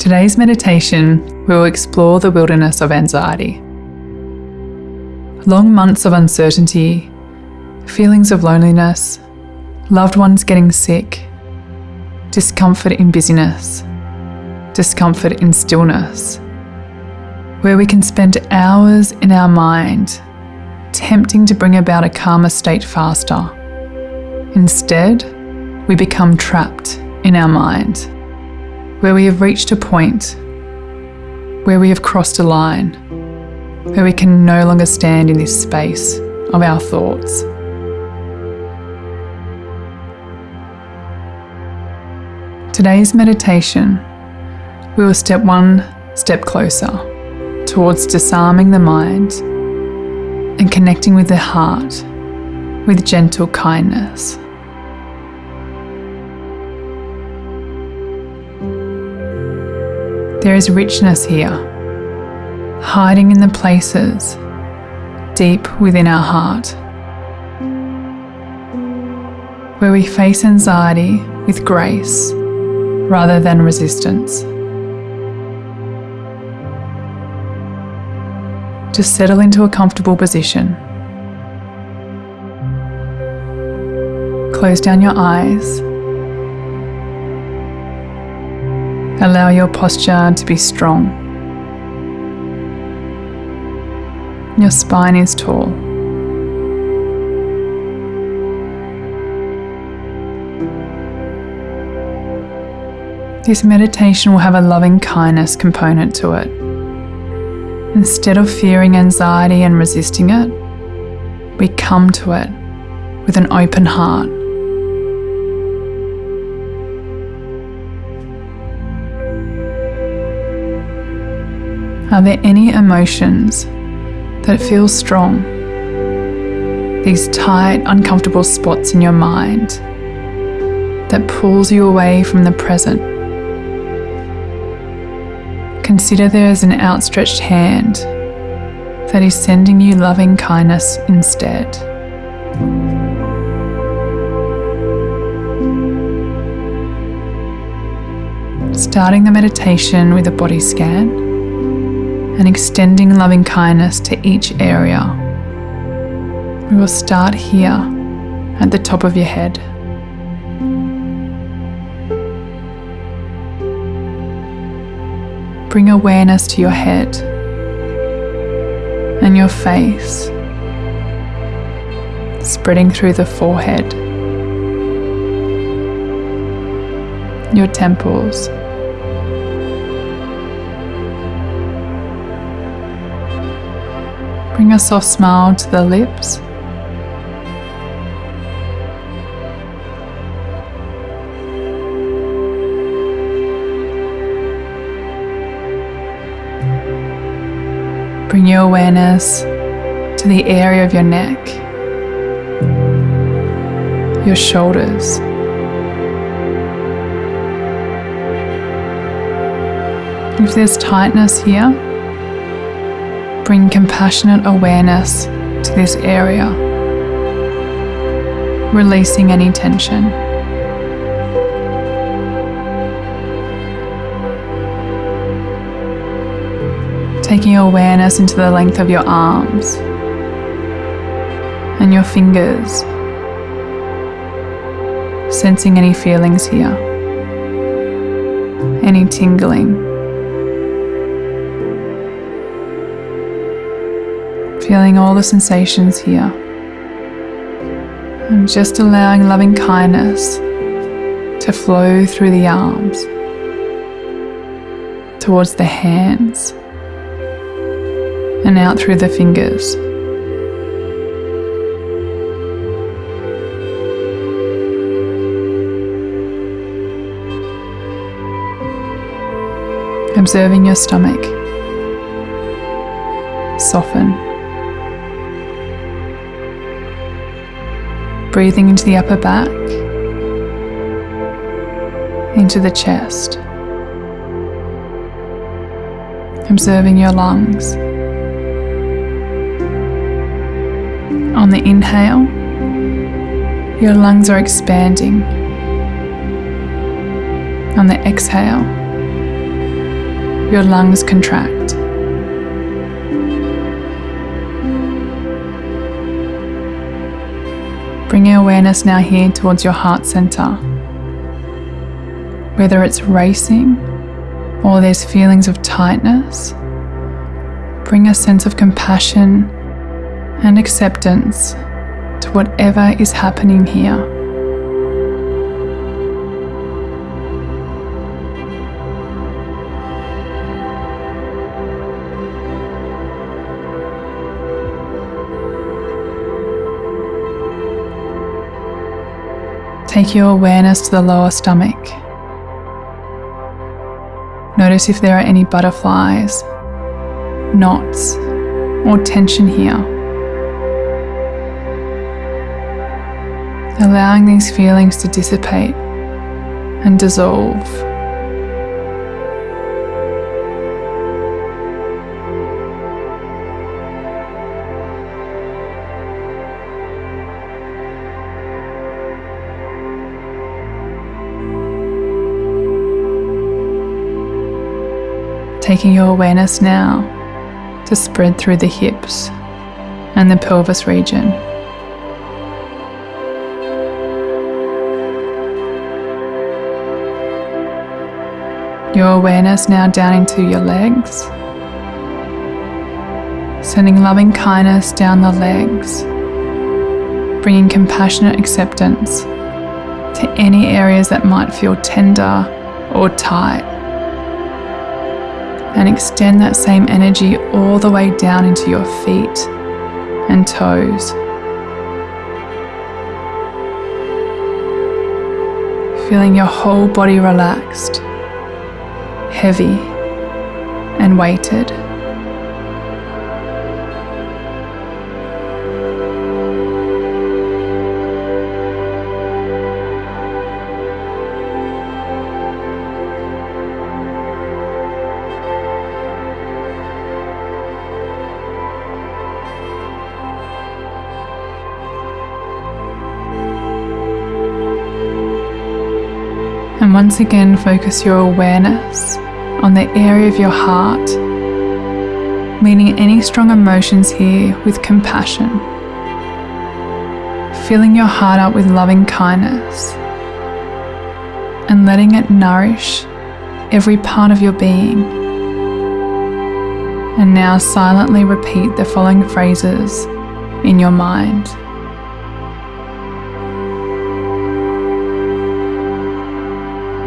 Today's meditation, we will explore the wilderness of anxiety. Long months of uncertainty, feelings of loneliness, loved ones getting sick, discomfort in busyness, discomfort in stillness, where we can spend hours in our mind tempting to bring about a calmer state faster. Instead, we become trapped in our mind, where we have reached a point where we have crossed a line, where we can no longer stand in this space of our thoughts. Today's meditation, we will step one step closer towards disarming the mind and connecting with the heart with gentle kindness. There is richness here, hiding in the places deep within our heart, where we face anxiety with grace rather than resistance. Just settle into a comfortable position. Close down your eyes Allow your posture to be strong. Your spine is tall. This meditation will have a loving kindness component to it. Instead of fearing anxiety and resisting it, we come to it with an open heart. Are there any emotions that feel strong? These tight, uncomfortable spots in your mind that pulls you away from the present. Consider there is an outstretched hand that is sending you loving kindness instead. Starting the meditation with a body scan and extending loving kindness to each area. We will start here at the top of your head. Bring awareness to your head and your face, spreading through the forehead, your temples Bring a soft smile to the lips. Bring your awareness to the area of your neck, your shoulders. If there's tightness here, bring compassionate awareness to this area, releasing any tension. Taking your awareness into the length of your arms and your fingers, sensing any feelings here, any tingling. Feeling all the sensations here. And just allowing loving kindness to flow through the arms, towards the hands, and out through the fingers. Observing your stomach soften. Breathing into the upper back, into the chest, observing your lungs. On the inhale, your lungs are expanding. On the exhale, your lungs contract. Bring your awareness now here towards your heart center. Whether it's racing or there's feelings of tightness, bring a sense of compassion and acceptance to whatever is happening here. Take your awareness to the lower stomach. Notice if there are any butterflies, knots, or tension here. Allowing these feelings to dissipate and dissolve. Taking your awareness now to spread through the hips and the pelvis region. Your awareness now down into your legs, sending loving kindness down the legs, bringing compassionate acceptance to any areas that might feel tender or tight and extend that same energy all the way down into your feet and toes. Feeling your whole body relaxed, heavy, and weighted. And once again, focus your awareness on the area of your heart, meeting any strong emotions here with compassion. Filling your heart up with loving kindness and letting it nourish every part of your being. And now silently repeat the following phrases in your mind.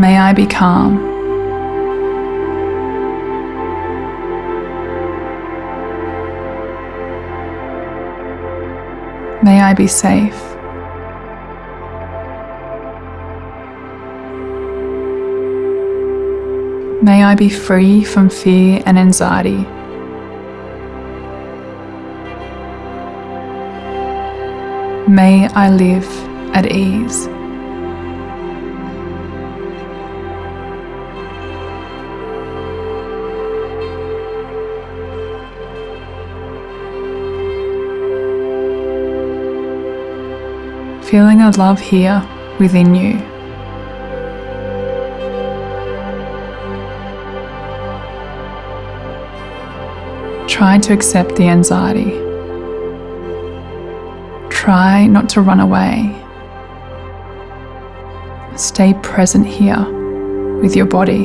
May I be calm. May I be safe. May I be free from fear and anxiety. May I live at ease. Feeling a love here within you. Try to accept the anxiety. Try not to run away. Stay present here with your body.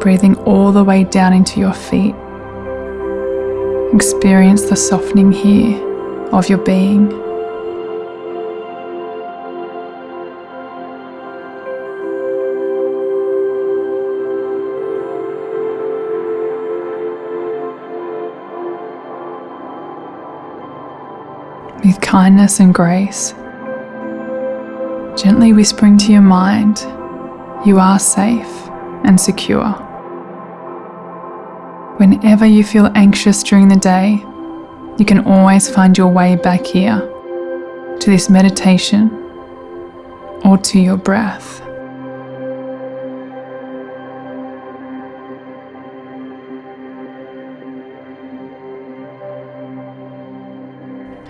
Breathing all the way down into your feet. Experience the softening here of your being. With kindness and grace, gently whispering to your mind, you are safe and secure. Whenever you feel anxious during the day, you can always find your way back here to this meditation or to your breath.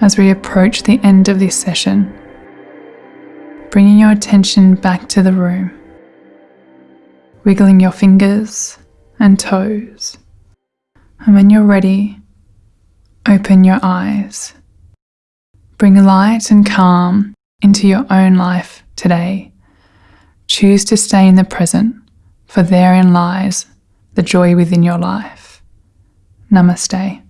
As we approach the end of this session, bringing your attention back to the room, wiggling your fingers and toes. And when you're ready, open your eyes. Bring light and calm into your own life today. Choose to stay in the present, for therein lies the joy within your life. Namaste.